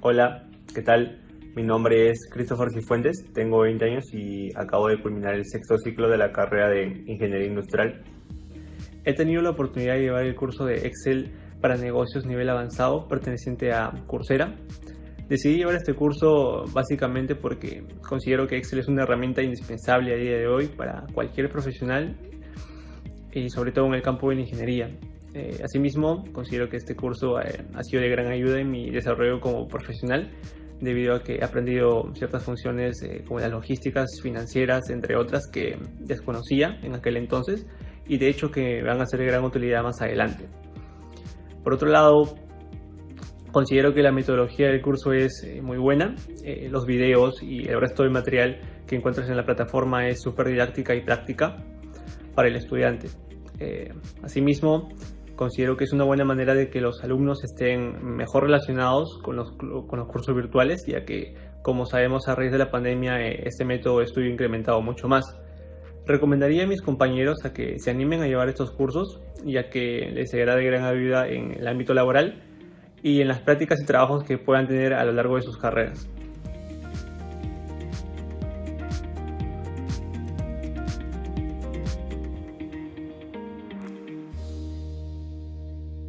Hola, ¿qué tal? Mi nombre es Christopher Cifuentes, tengo 20 años y acabo de culminar el sexto ciclo de la carrera de Ingeniería Industrial. He tenido la oportunidad de llevar el curso de Excel para negocios nivel avanzado perteneciente a Coursera. Decidí llevar este curso básicamente porque considero que Excel es una herramienta indispensable a día de hoy para cualquier profesional y sobre todo en el campo de la ingeniería. Eh, asimismo, considero que este curso eh, ha sido de gran ayuda en mi desarrollo como profesional, debido a que he aprendido ciertas funciones eh, como las logísticas financieras, entre otras, que desconocía en aquel entonces y de hecho que van a ser de gran utilidad más adelante. Por otro lado, considero que la metodología del curso es muy buena, los videos y el resto del material que encuentras en la plataforma es súper didáctica y práctica para el estudiante. asimismo, considero que es una buena manera de que los alumnos estén mejor relacionados con los, cursos virtuales, ya que, como sabemos, a raíz de la pandemia eh, este método de estudio incrementado mucho más. Recomendaría a mis compañeros a que se animen a llevar estos cursos, ya que les será de gran ayuda en el ámbito laboral y en las prácticas y trabajos que puedan tener a lo largo de sus carreras.